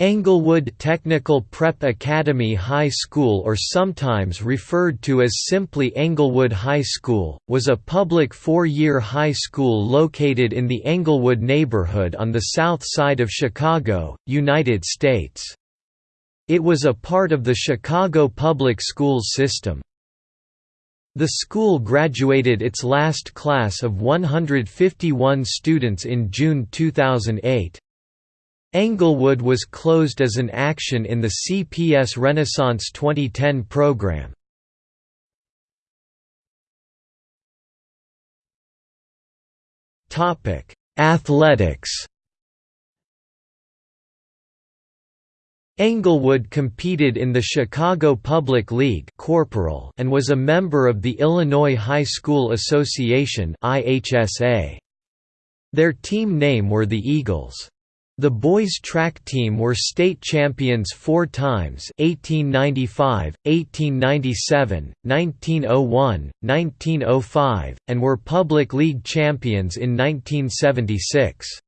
Englewood Technical Prep Academy High School or sometimes referred to as simply Englewood High School, was a public four-year high school located in the Englewood neighborhood on the south side of Chicago, United States. It was a part of the Chicago public schools system. The school graduated its last class of 151 students in June 2008. Englewood was closed as an action in the CPS Renaissance 2010 program. Athletics Englewood competed in the Chicago Public League corporal and was a member of the Illinois High School Association Their team name were the Eagles. The boys' track team were state champions four times 1895, 1897, 1901, 1905, and were public league champions in 1976.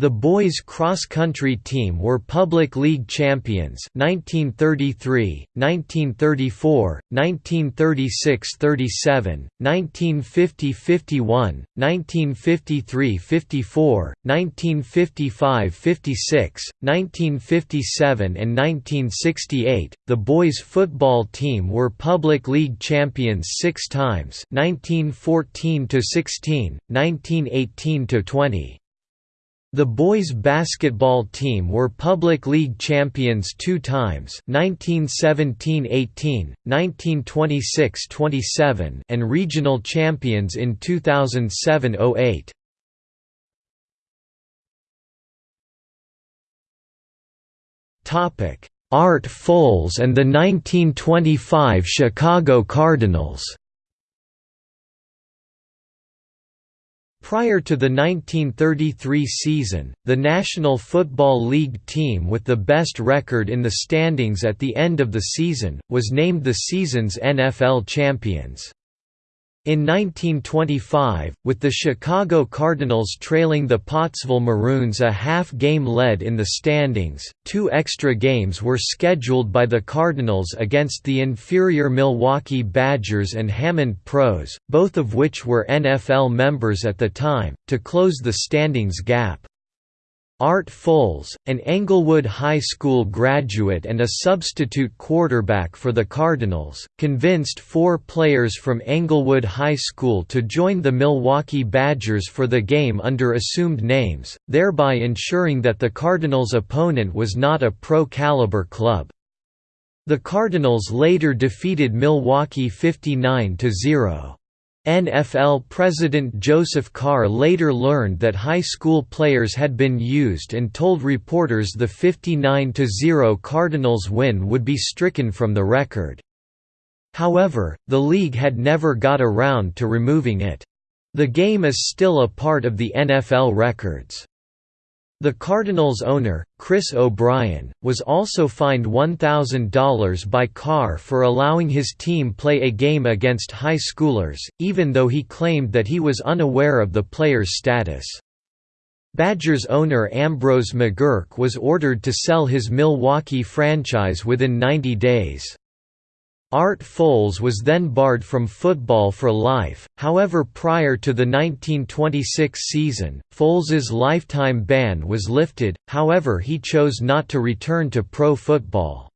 The boys cross-country team were public league champions 1933, 1934, 1936–37, 1950–51, 1953–54, 1955–56, 1957 and 1968. The boys football team were public league champions 6 times 1914–16, 1918–20. The boys basketball team were public league champions two times 1917–18, 1926–27 and regional champions in 2007–08. Art Folz and the 1925 Chicago Cardinals Prior to the 1933 season, the National Football League team with the best record in the standings at the end of the season, was named the season's NFL champions. In 1925, with the Chicago Cardinals trailing the Pottsville Maroons a half-game lead in the standings, two extra games were scheduled by the Cardinals against the inferior Milwaukee Badgers and Hammond Pros, both of which were NFL members at the time, to close the standings gap. Art Folz, an Englewood High School graduate and a substitute quarterback for the Cardinals, convinced four players from Englewood High School to join the Milwaukee Badgers for the game under assumed names, thereby ensuring that the Cardinals' opponent was not a pro-caliber club. The Cardinals later defeated Milwaukee 59–0. NFL President Joseph Carr later learned that high school players had been used and told reporters the 59–0 Cardinals win would be stricken from the record. However, the league had never got around to removing it. The game is still a part of the NFL records. The Cardinals' owner, Chris O'Brien, was also fined $1,000 by Carr for allowing his team play a game against high schoolers, even though he claimed that he was unaware of the player's status. Badgers owner Ambrose McGurk was ordered to sell his Milwaukee franchise within 90 days. Art Folz was then barred from football for life, however prior to the 1926 season, Folz's lifetime ban was lifted, however he chose not to return to pro football.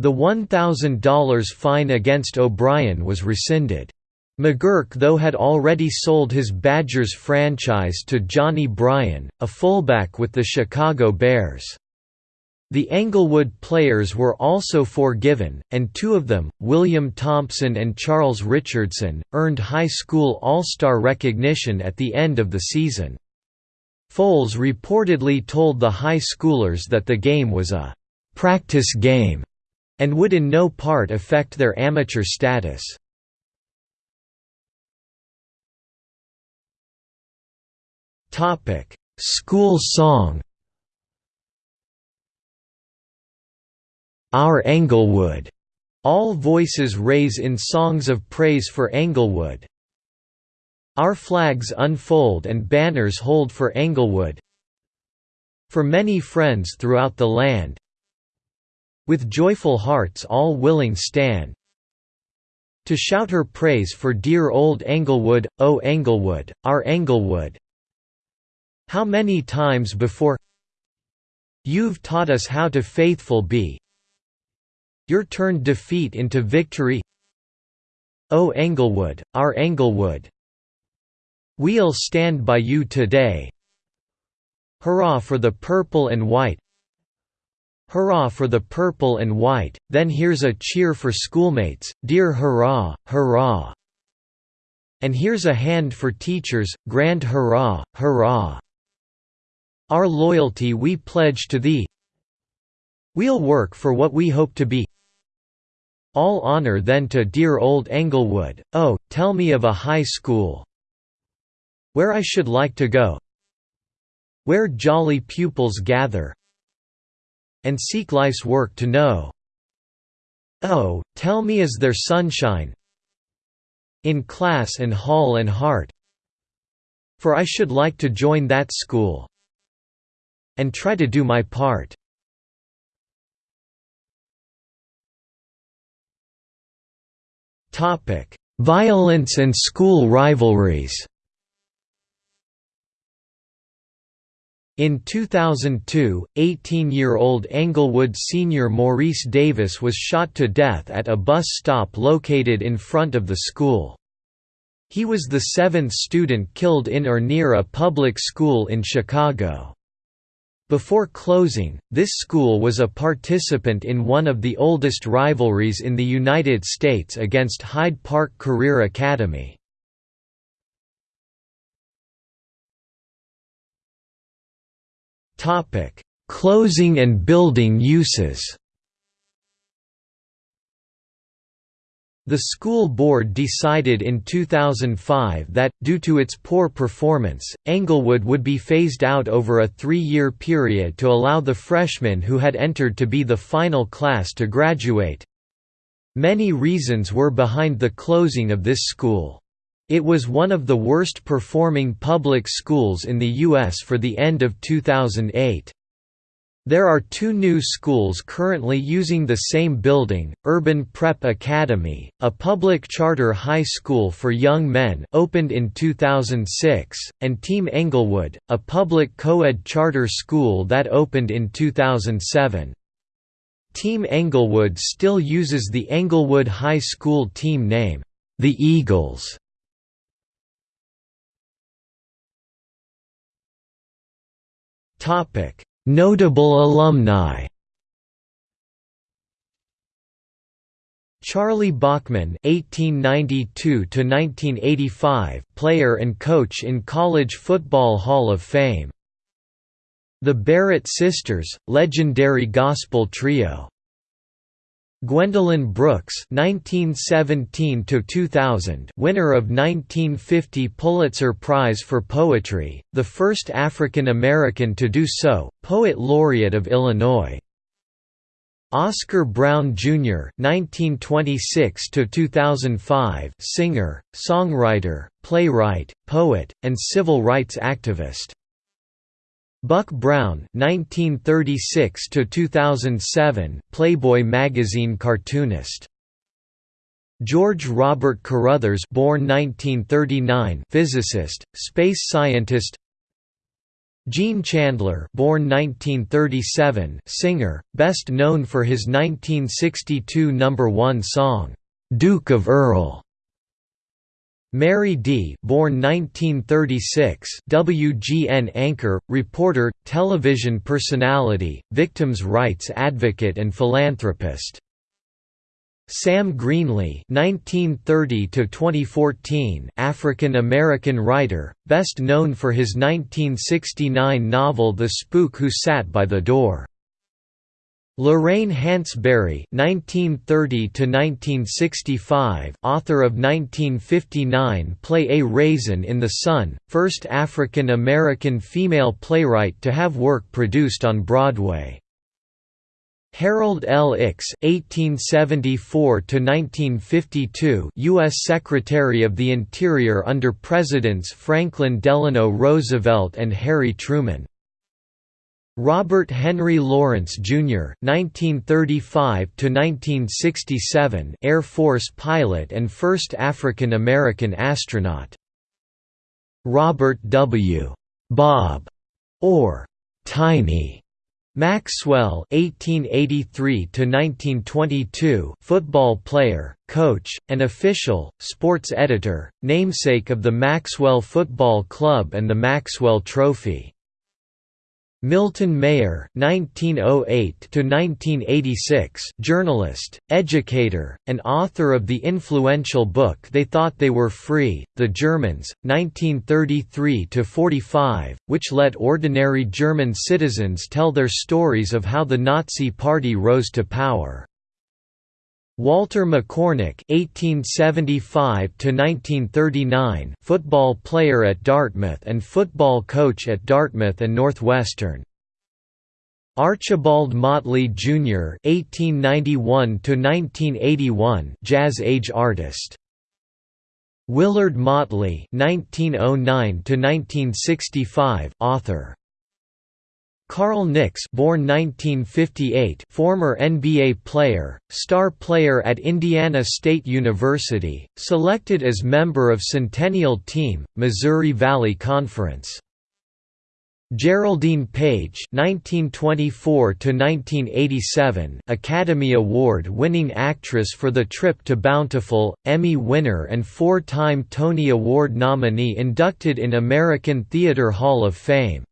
The $1,000 fine against O'Brien was rescinded. McGurk though had already sold his Badgers franchise to Johnny Bryan, a fullback with the Chicago Bears. The Englewood players were also forgiven, and two of them, William Thompson and Charles Richardson, earned high school All-Star recognition at the end of the season. Folz reportedly told the high schoolers that the game was a «practice game» and would in no part affect their amateur status. School song Our Englewood. All voices raise in songs of praise for Englewood. Our flags unfold and banners hold for Englewood. for many friends throughout the land. With joyful hearts all willing stand to shout her praise for dear old Englewood, O Englewood, our Englewood. How many times before You've taught us how to faithful be You're turned defeat into victory. O Englewood, our Englewood. We'll stand by you today. Hurrah for the purple and white. Hurrah for the purple and white, then here's a cheer for schoolmates, dear hurrah, hurrah! And here's a hand for teachers, grand hurrah, hurrah! Our loyalty we pledge to thee. We'll work for what we hope to be All honor then to dear old Englewood, oh, tell me of a high school Where I should like to go Where jolly pupils gather and seek life's work to know. Oh, tell me is there sunshine in class and hall and heart for I should like to join that school and try to do my part. Violence and school rivalries In 2002, 18-year-old Englewood senior Maurice Davis was shot to death at a bus stop located in front of the school. He was the seventh student killed in or near a public school in Chicago. Before closing, this school was a participant in one of the oldest rivalries in the United States against Hyde Park Career Academy. Closing and building uses. The school board decided in 2005 that, due to its poor performance, Englewood would be phased out over a three-year period to allow the freshmen who had entered to be the final class to graduate. Many reasons were behind the closing of this school. It was one of the worst performing public schools in the U.S. for the end of 2008. There are two new schools currently using the same building, Urban Prep Academy, a public charter high school for young men opened in 2006, and Team Englewood, a public co-ed charter school that opened in 2007. Team Englewood still uses the Englewood High School team name, the Eagles. Topic: Notable alumni. Charlie Bachman (1892–1985), player and coach in College Football Hall of Fame. The Barrett Sisters, legendary gospel trio. Gwendolyn Brooks (1917–2000), winner of 1950 Pulitzer Prize for Poetry, the first African American to do so, poet laureate of Illinois. Oscar Brown Jr. (1926–2005), singer, songwriter, playwright, poet, and civil rights activist. Buck Brown (1936–2007), Playboy magazine cartoonist. George Robert Carruthers, born 1939, physicist, space scientist. Gene Chandler, born 1937, singer, best known for his 1962 number 1 song, "Duke of Earl". Merri Dee. born 1936, WGN anchor, reporter, television personality, victims' rights advocate and philanthropist. Sam Greenlee (1930–2014), African American writer, best known for his 1969 novel *The Spook Who Sat by the Door*. Lorraine Hansberry (1930–1965), author of 1959 play *A Raisin in the Sun*, first African American female playwright to have work produced on Broadway. Harold L. Ickes (1874–1952), U.S. Secretary of the Interior under Presidents Franklin Delano Roosevelt and Harry Truman. Robert Henry Lawrence Jr. (1935–1967), Air Force pilot and first African American astronaut. Robert W. Bob, or Tiny Maxwell (1883–1922), football player, coach, and official, sports editor, namesake of the Maxwell Football Club and the Maxwell Trophy. Milton Mayer (1908–1986), journalist, educator, and author of the influential book "They Thought They Were Free: The Germans, 1933 to 45*, which let ordinary German citizens tell their stories of how the Nazi Party rose to power. Walter McCornack (1875–1939), football player at Dartmouth and football coach at Dartmouth and Northwestern. Archibald Motley Jr. (1891–1981), jazz age artist. Willard Motley (1909–1965), author. Carl Nicks born 1958, former NBA player, star player at Indiana State University, selected as member of Centennial Team, Missouri Valley Conference. Geraldine Page (1924–1987), Academy Award-winning actress for The Trip to Bountiful, Emmy winner and four-time Tony Award nominee inducted in American Theatre Hall of Fame.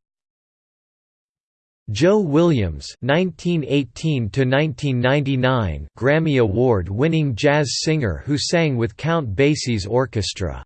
Joe Williams (1918–1999) Grammy Award-winning jazz singer who sang with Count Basie's orchestra.